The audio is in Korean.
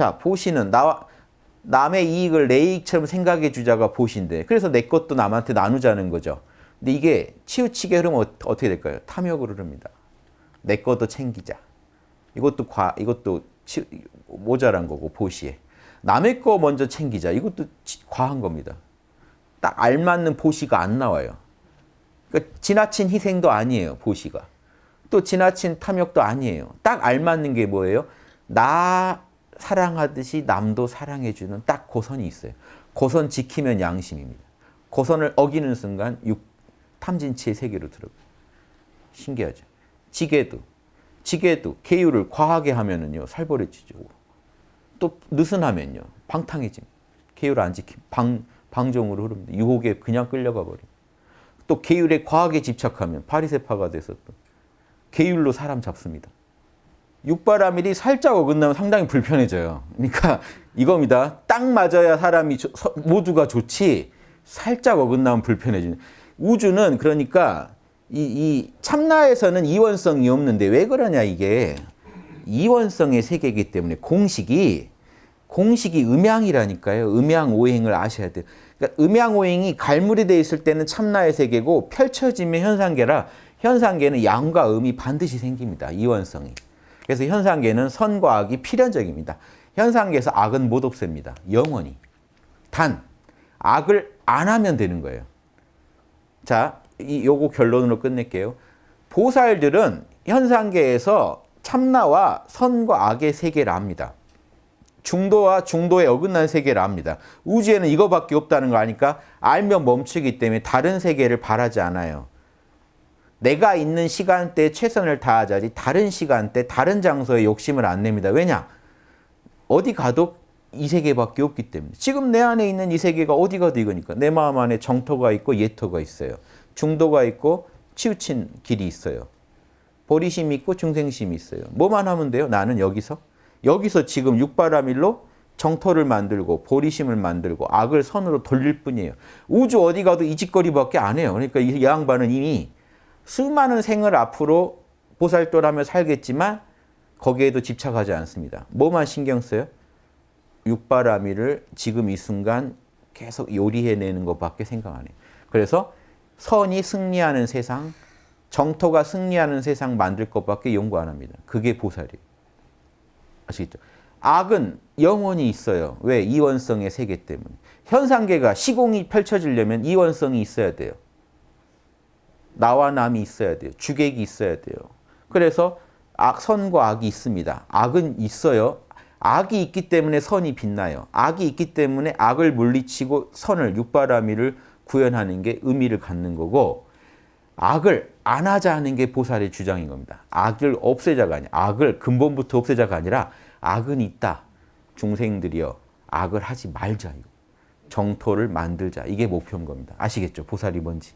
자, 보시는 나와 남의 이익을 내 이익처럼 생각해 주자가 보신데 그래서 내 것도 남한테 나누자는 거죠. 근데 이게 치우치게 흐르면 어- 어떻게 될까요? 탐욕으로 흐릅니다. 내 것도 챙기자. 이것도 과 이것도 치, 모자란 거고 보시에. 남의 거 먼저 챙기자. 이것도 치- 과한 겁니다. 딱 알맞는 보시가 안 나와요. 그러니까 지나친 희생도 아니에요. 보시가. 또 지나친 탐욕도 아니에요. 딱 알맞는 게 뭐예요? 나 사랑하듯이 남도 사랑해주는 딱 고선이 있어요. 고선 지키면 양심입니다. 고선을 어기는 순간 육, 탐진치의 세계로 들어가요. 신기하죠. 지게도, 지게도 계율을 과하게 하면은요 살벌해지죠. 또 느슨하면요 방탕해집니다. 계율 안 지킴, 방, 방종으로 흐릅니다. 유혹에 그냥 끌려가 버립니다. 또 계율에 과하게 집착하면 파리세파가 돼서 또 계율로 사람 잡습니다. 육바라밀이 살짝 어긋나면 상당히 불편해져요. 그러니까 이겁니다. 딱 맞아야 사람이 조- 서- 모두가 좋지 살짝 어긋나면 불편해지는. 우주는 그러니까 이, 이 참나에서는 이원성이 없는데 왜 그러냐 이게 이원성의 세계이기 때문에 공식이 공식이 음양이라니까요. 음양 오행을 아셔야 돼요. 그러니까 음양 오행이 갈물이 돼 있을 때는 참나의 세계고 펼쳐지면 현상계라 현상계는 양과 음이 반드시 생깁니다. 이원성이. 그래서 현상계는 선과 악이 필연적입니다. 현상계에서 악은 못 없앱니다. 영원히. 단 악을 안 하면 되는 거예요. 자, 이 요거 결론으로 끝낼게요. 보살들은 현상계에서 참나와 선과 악의 세계를 압니다. 중도와 중도에 어긋난 세계를 압니다. 우주에는 이거밖에 없다는 거 아니까 알면 멈추기 때문에 다른 세계를 바라지 않아요. 내가 있는 시간대에 최선을 다하자지 다른 시간대, 다른 장소에 욕심을 안 냅니다. 왜냐? 어디 가도 이 세계밖에 없기 때문에. 지금 내 안에 있는 이 세계가 어디 가도 이거니까. 내 마음 안에 정토가 있고 예토가 있어요. 중도가 있고 치우친 길이 있어요. 보리심이 있고 중생심이 있어요. 뭐만 하면 돼요? 나는 여기서 여기서 지금 육바라밀로 정토를 만들고 보리심을 만들고 악을 선으로 돌릴 뿐이에요. 우주 어디 가도 이 짓거리밖에 안 해요. 그러니까 이 양반은 이미 수많은 생을 앞으로 보살도라며 살겠지만 거기에도 집착하지 않습니다. 뭐만 신경 써요? 육바라밀을 지금 이 순간 계속 요리해내는 것밖에 생각 안 해요. 그래서 선이 승리하는 세상, 정토가 승리하는 세상 만들 것밖에 연구 안 합니다. 그게 보살이에요. 아시겠죠? 악은 영원히 있어요. 왜? 이원성의 세계 때문에. 현상계가 시공이 펼쳐지려면 이원성이 있어야 돼요. 나와 남이 있어야 돼요. 주객이 있어야 돼요. 그래서 악, 선과 악이 있습니다. 악은 있어요. 악이 있기 때문에 선이 빛나요. 악이 있기 때문에 악을 물리치고 선을 육바라밀을 구현하는 게 의미를 갖는 거고 악을 안 하자 하는 게 보살의 주장인 겁니다. 악을 없애자가 아니라 악을 근본부터 없애자가 아니라 악은 있다. 중생들이여 악을 하지 말자. 정토를 만들자. 이게 목표인 겁니다. 아시겠죠? 보살이 뭔지.